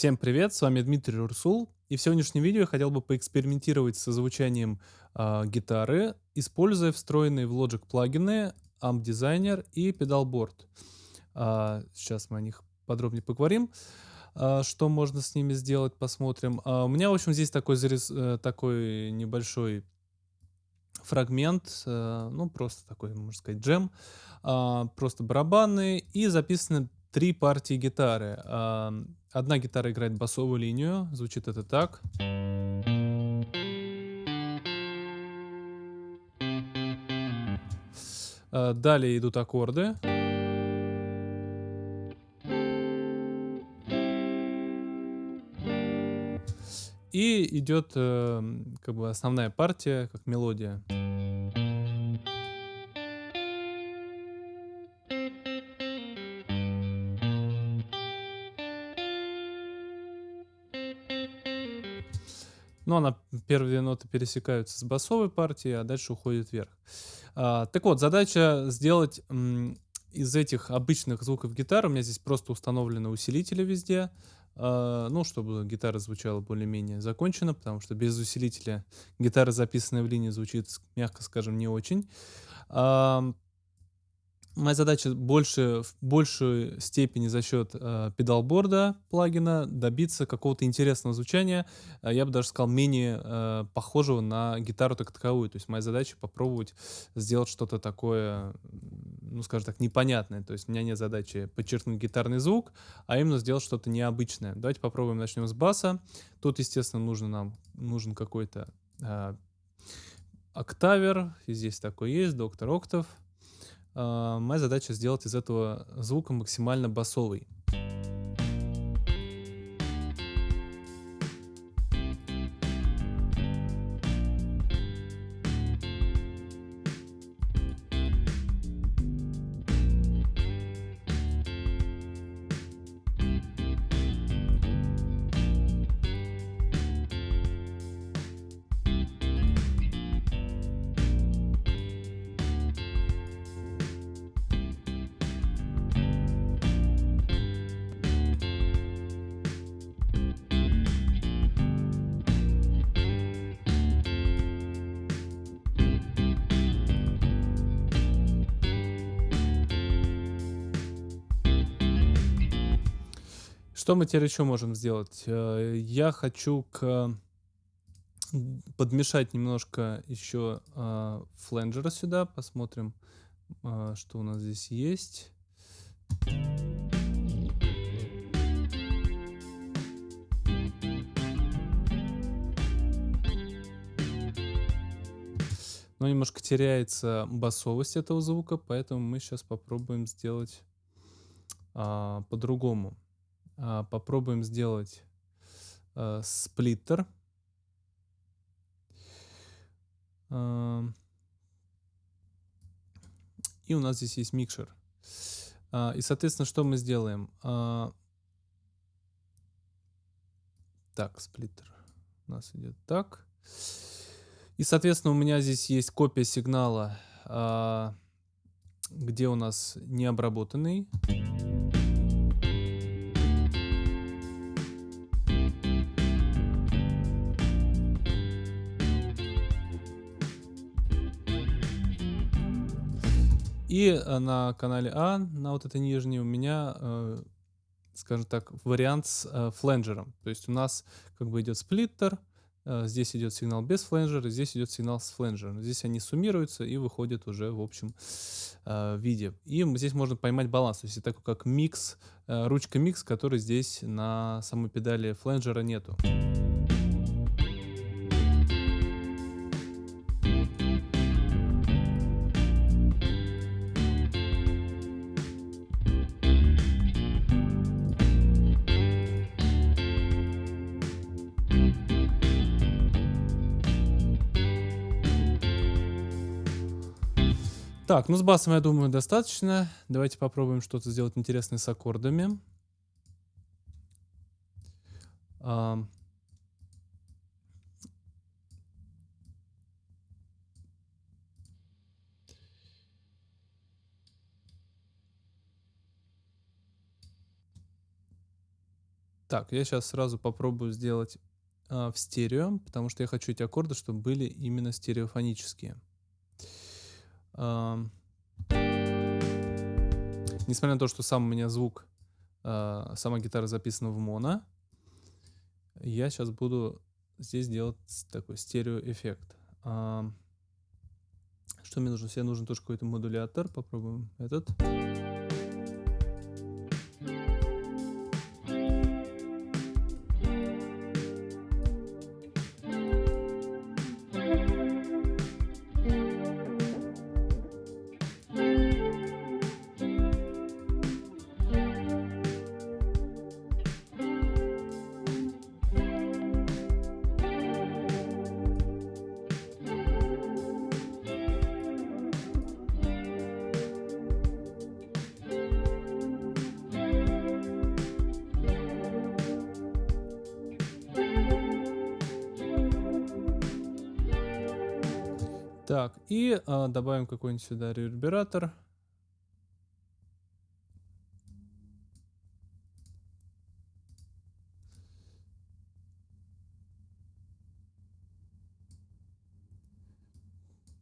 Всем привет, с вами Дмитрий Рурсул, и в сегодняшнем видео я хотел бы поэкспериментировать со звучанием а, гитары, используя встроенные в Logic плагины Amp Designer и Pedalboard. А, сейчас мы о них подробнее поговорим, а, что можно с ними сделать, посмотрим. У меня, в общем, здесь такой, зарис... Э, такой небольшой фрагмент, э, ну, просто такой, можно сказать, джем, просто барабаны, и записаны три партии гитары. Одна гитара играет басовую линию, звучит это так. А, далее идут аккорды. И идет э, как бы основная партия, как мелодия. Ну, она, первые ноты пересекаются с басовой партией, а дальше уходит вверх. А, так вот, задача сделать из этих обычных звуков гитары, у меня здесь просто установлены усилители везде, а, ну, чтобы гитара звучала более-менее закончена, потому что без усилителя гитара, записанная в линии, звучит, мягко скажем, не очень. Моя задача больше, в большей степени за счет э, педалборда плагина добиться какого-то интересного звучания. Э, я бы даже сказал, менее э, похожего на гитару так таковую. То есть моя задача попробовать сделать что-то такое, ну, скажем так, непонятное. То есть у меня нет задачи подчеркнуть гитарный звук, а именно сделать что-то необычное. Давайте попробуем, начнем с баса. Тут, естественно, нужно нам, нужен какой-то э, октавер. Здесь такой есть, доктор Октав. А, моя задача сделать из этого звука максимально басовый. Что мы теперь еще можем сделать? Э, я хочу к... подмешать немножко еще э, фленджера сюда. Посмотрим, э, что у нас здесь есть. Но немножко теряется басовость этого звука, поэтому мы сейчас попробуем сделать а, по-другому. А, попробуем сделать а, сплиттер. А, и у нас здесь есть микшер. А, и, соответственно, что мы сделаем? Так, сплиттер у нас идет так. И, соответственно, у меня здесь есть копия сигнала, где у нас необработанный. И э, на канале А, на вот этой нижней, у меня, э, скажем так, вариант с э, фленджером. То есть у нас как бы идет сплиттер, э, здесь идет сигнал без фленджера, здесь идет сигнал с фленджером. Здесь они суммируются и выходят уже в общем виде. И здесь можно поймать баланс. То есть такой как микс, ручка микс, который здесь на самой педали фленджера нету. Так, ну с басом, я думаю, достаточно. Давайте попробуем что-то сделать интересное с аккордами. А... Так, я сейчас сразу попробую сделать а, в стерео, потому что я хочу эти аккорды, чтобы были именно стереофонические. Несмотря на то, что сам у меня звук, а, сама гитара записана в моно, я сейчас буду здесь делать такой стереоэффект. Что мне нужно? Себе нужен тоже какой-то модулятор. Попробуем этот. Так, и а, добавим какой-нибудь сюда ревербератор.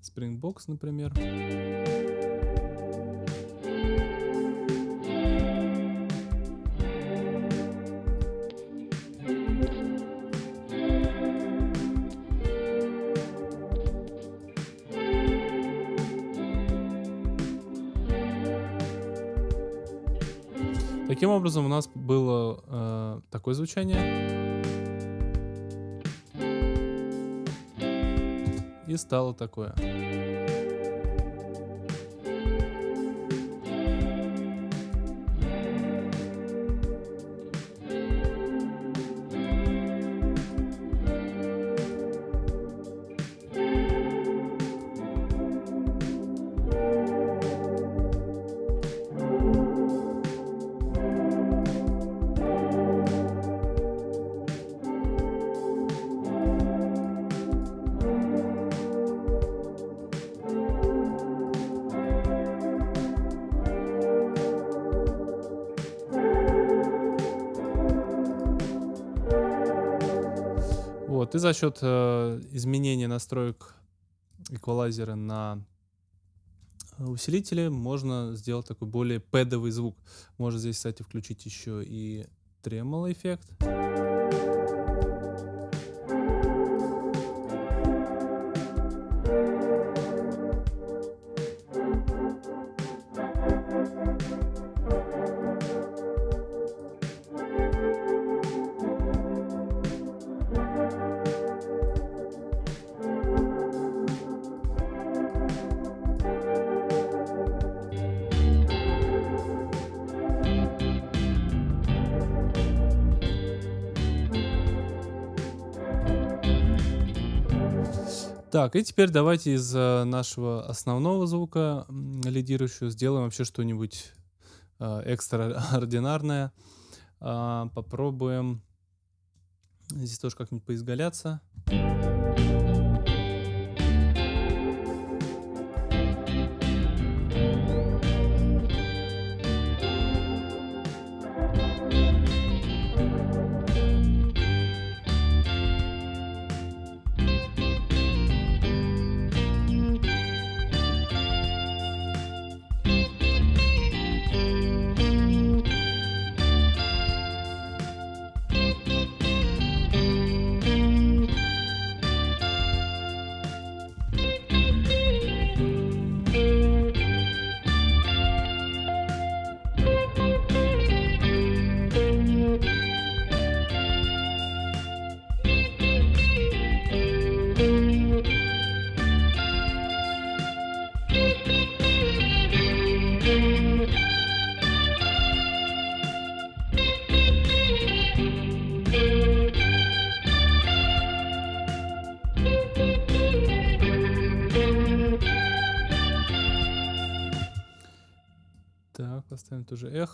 Springbox, например. Таким образом, у нас было э, такое звучание. И стало такое. Вот, и за счет э, изменения настроек эквалайзера на усилителе можно сделать такой более пэдовый звук. Можно здесь, кстати, включить еще и тремоло эффект. Так, и теперь давайте из э, нашего основного звука м, лидирующего сделаем вообще что-нибудь э, экстраординарное. А, попробуем здесь тоже как-нибудь поизгаляться.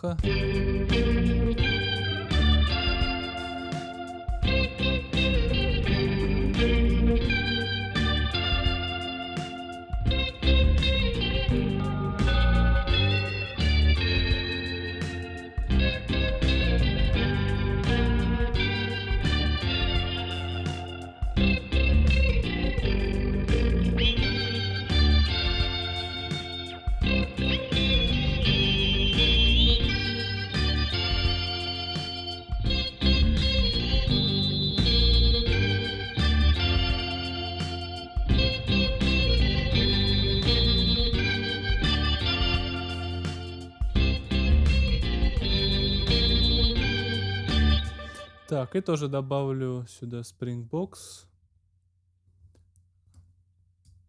Успеха! Так, и тоже добавлю сюда Springbox.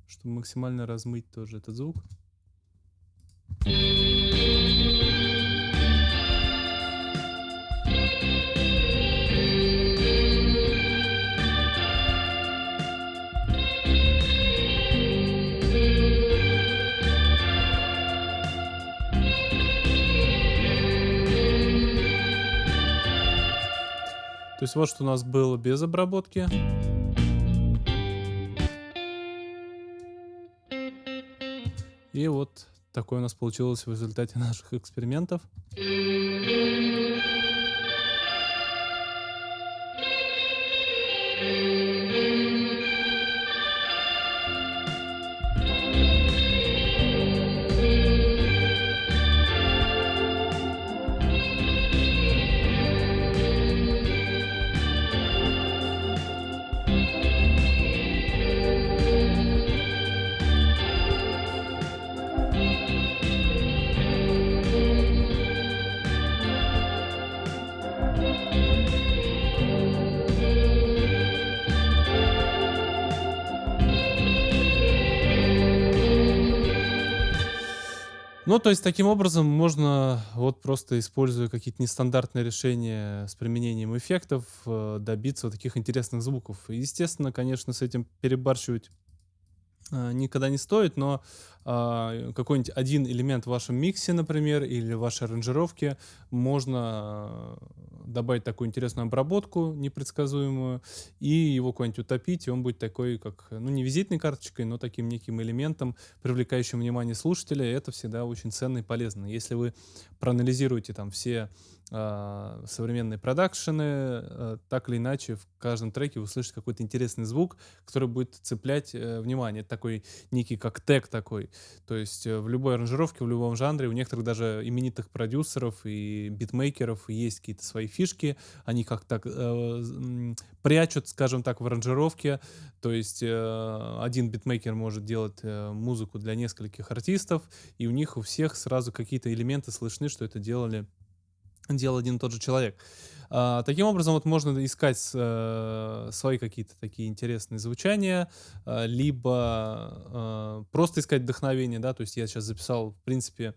Чтобы максимально размыть тоже этот звук. То есть вот что у нас было без обработки. И вот такое у нас получилось в результате наших экспериментов. Ну, то есть таким образом можно, вот просто используя какие-то нестандартные решения с применением эффектов, э, добиться вот таких интересных звуков. Естественно, конечно, с этим перебарщивать а, никогда не стоит, но а, какой-нибудь один элемент в вашем миксе, например, или в вашей аранжировке можно а, добавить такую интересную обработку непредсказуемую и его куда-нибудь утопить, и он будет такой, как, ну, не визитной карточкой, но таким неким элементом, привлекающим внимание слушателя, и это всегда очень ценно и полезно. Если вы проанализируете там все а, современные продакшены, а, так или иначе в каждом треке вы услышите какой-то интересный звук, который будет цеплять э, внимание. Это такой некий как тег такой. То есть э, в любой аранжировке, в любом жанре, у некоторых даже именитых продюсеров и битмейкеров есть какие-то свои фишки, они как так э, прячут, скажем так, в аранжировке. То есть один битмейкер может делать музыку для нескольких артистов, и у них у всех сразу какие-то элементы слышны, что это делали делал один и тот же человек. А, таким образом, вот можно искать э, свои какие-то такие интересные звучания, э, либо э, просто искать вдохновение, да, то есть я сейчас записал, в принципе,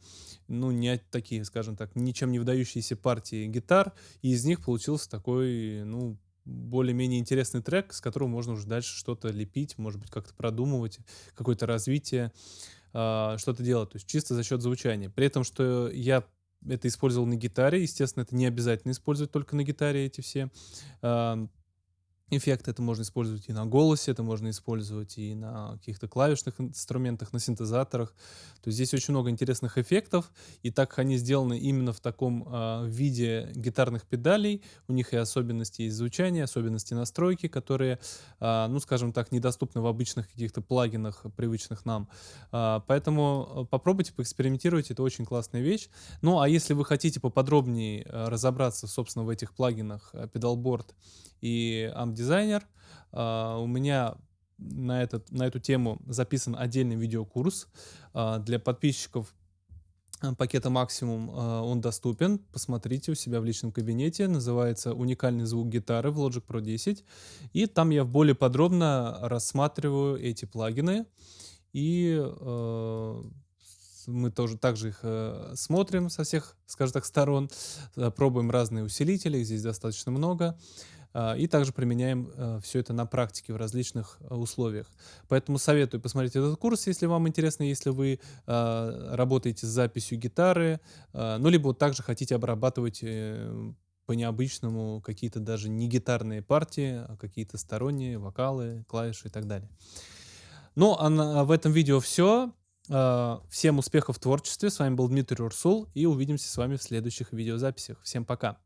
ну, не такие, скажем так, ничем не выдающиеся партии гитар, и из них получился такой, ну, более-менее интересный трек, с которого можно уже дальше что-то лепить, может быть, как-то продумывать, какое-то развитие, что-то делать, то есть чисто за счет звучания. При этом, что я это использовал на гитаре. Естественно, это не обязательно использовать только на гитаре эти все эффекты. Это можно использовать и на голосе, это можно использовать и на каких-то клавишных инструментах, на синтезаторах. То есть здесь очень много интересных эффектов, и так как они сделаны именно в таком э, виде гитарных педалей, у них и особенности из звучания, особенности настройки, которые, э, ну, скажем так, недоступны в обычных каких-то плагинах, привычных нам. Э, поэтому попробуйте поэкспериментировать, это очень классная вещь. Ну, а если вы хотите поподробнее разобраться, собственно, в этих плагинах Pedalboard и Amp Designer, у меня на, этот, на эту тему записан отдельный видеокурс. А, для подписчиков а, пакета максимум а, он доступен. Посмотрите у себя в личном кабинете. Называется «Уникальный звук гитары» в Logic Pro 10. И там я более подробно рассматриваю эти плагины. И э, мы тоже также их э, смотрим со всех, скажем так, сторон. Пробуем разные усилители, их здесь достаточно много. А, и также применяем э, все это на практике в различных э, условиях. Поэтому советую посмотреть этот курс, если вам интересно, если вы а, работаете с записью гитары, а, ну, либо также хотите обрабатывать э, по-необычному какие-то даже не гитарные партии, а какие-то сторонние вокалы, клавиши и так далее. Ну, а в этом видео все. Всем успехов в творчестве. С вами был Дмитрий Урсул. И увидимся с вами в следующих видеозаписях. Всем пока.